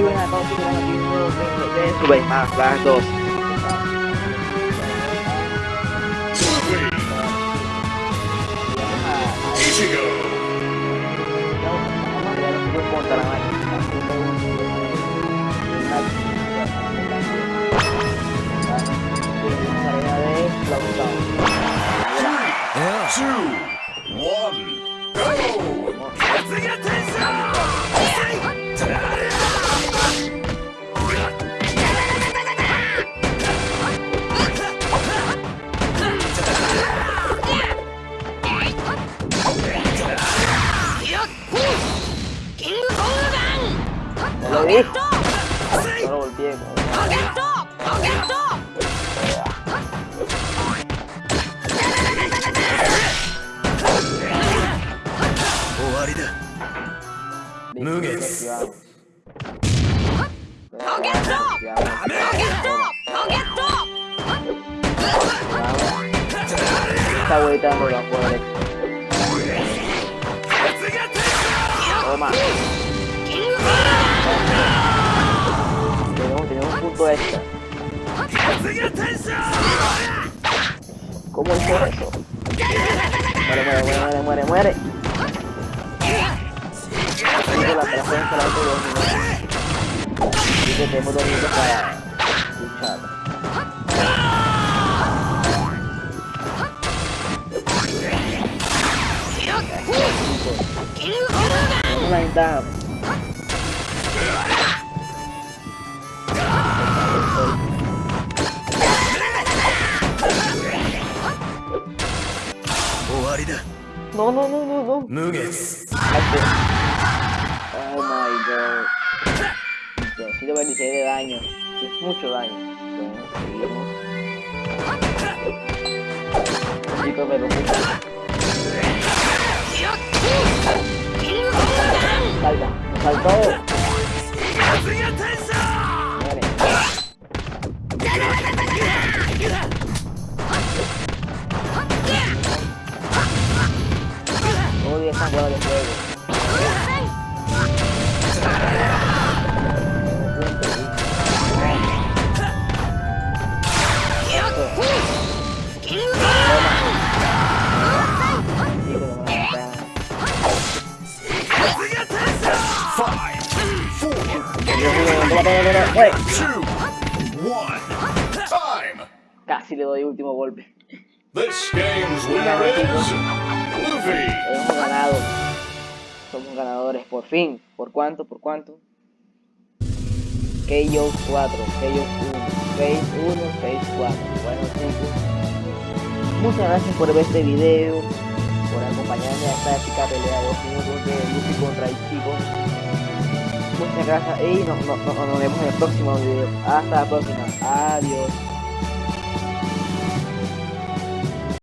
Muy buenas a todos, chicos, aquí un nuevo gameplay de Super Smash Bros. 2. Luffy, Ichigo, Vamos a crear un juego lo vi? No lo volteé. como- Nuggets. Activamos. Esta vuelta no la puedo derecha. Toma. Tenemos, tenemos un punto extra. ¿Cómo hizo eso? Muere, muere, muere, muere, muere, muere. No, no, no, no, no. Nuggets. Oh my god. 126 de daño. Es mucho daño. Bueno, seguimos. Chicos, me lo Salta, me saltó. Muere. Odio bola de. Casi le doy último golpe. This game's winner is. Hemos ganado. Somos ganadores, por fin. ¿Por cuánto? ¿Por cuánto? KO 4, KO 1, Phase 1, Phase 4. Bueno chicos, muchas gracias por ver este video, por acompañarme a esta épica pelea de 2 minutos de Luffy contra Ichigo. Muchas gracias y nos, vemos en el próximo video. Hasta la próxima. Adiós.